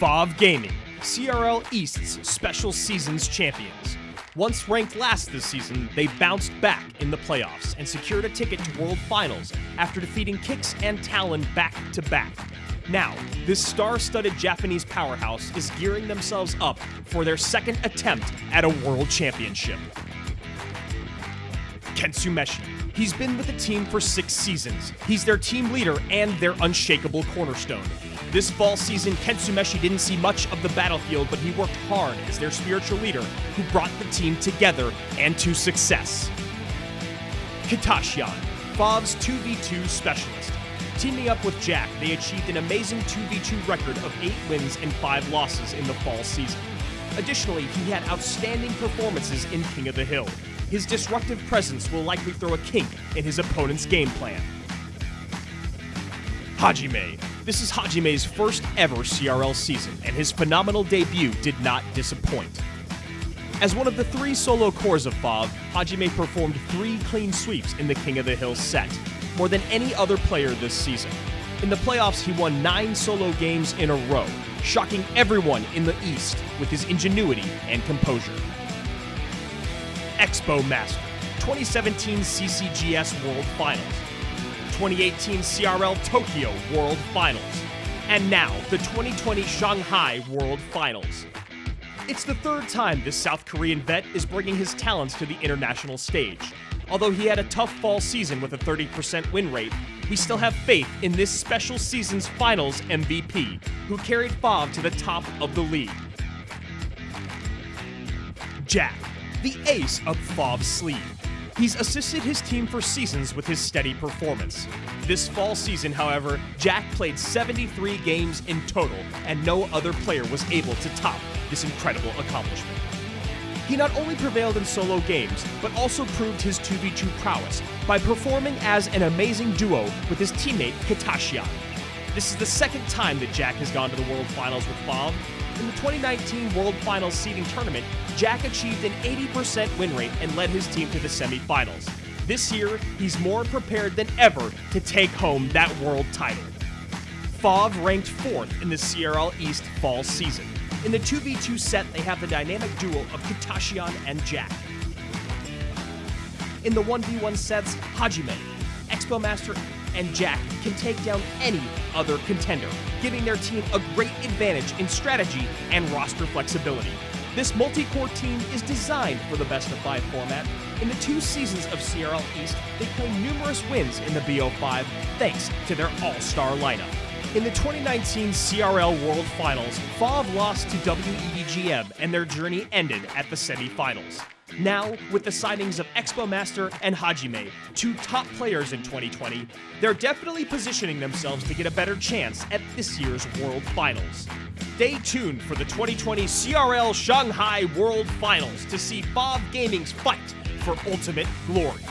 FOV Gaming, CRL East's Special Seasons champions. Once ranked last this season, they bounced back in the playoffs and secured a ticket to World Finals after defeating Kicks and Talon back to back. Now, this star studded Japanese powerhouse is gearing themselves up for their second attempt at a World Championship. Kentsumeshi. He's been with the team for six seasons. He's their team leader and their unshakable cornerstone. This fall season, Kentsumeshi didn't see much of the battlefield, but he worked hard as their spiritual leader who brought the team together and to success. Kitashian, FOV's 2v2 specialist. Teaming up with Jack, they achieved an amazing 2v2 record of 8 wins and 5 losses in the fall season. Additionally, he had outstanding performances in King of the Hill. His disruptive presence will likely throw a kink in his opponent's game plan. Hajime. This is Hajime's first ever CRL season, and his phenomenal debut did not disappoint. As one of the three solo cores of FOV, Hajime performed three clean sweeps in the King of the Hill set, more than any other player this season. In the playoffs, he won nine solo games in a row, shocking everyone in the East with his ingenuity and composure. Expo Master, 2017 CCGS World Finals, 2018 CRL Tokyo World Finals, and now the 2020 Shanghai World Finals. It's the third time this South Korean vet is bringing his talents to the international stage. Although he had a tough fall season with a 30% win rate, we still have faith in this special season's finals MVP, who carried FOV to the top of the league. Jack, the ace up FOV's sleeve. He's assisted his team for seasons with his steady performance. This fall season, however, Jack played 73 games in total, and no other player was able to top this incredible accomplishment. He not only prevailed in solo games, but also proved his 2v2 prowess by performing as an amazing duo with his teammate Kitashian. This is the second time that Jack has gone to the World Finals with FOV. In the 2019 World Finals seeding tournament, Jack achieved an 80% win rate and led his team to the semifinals. This year, he's more prepared than ever to take home that world title. FOV ranked fourth in the CRL East fall season. In the 2v2 set, they have the dynamic duo of Kitashian and Jack. In the 1v1 sets, Hajime, Expo Master, and Jack can take down any other contender, giving their team a great advantage in strategy and roster flexibility. This multi-core team is designed for the best of five format. In the two seasons of CRL East, they claim numerous wins in the BO5 thanks to their all-star lineup. In the 2019 CRL World Finals, FOV lost to WEDGM and their journey ended at the semifinals. Now, with the signings of Expo Master and Hajime, two top players in 2020, they're definitely positioning themselves to get a better chance at this year's World Finals. Stay tuned for the 2020 CRL Shanghai World Finals to see FOV Gaming's fight for ultimate glory.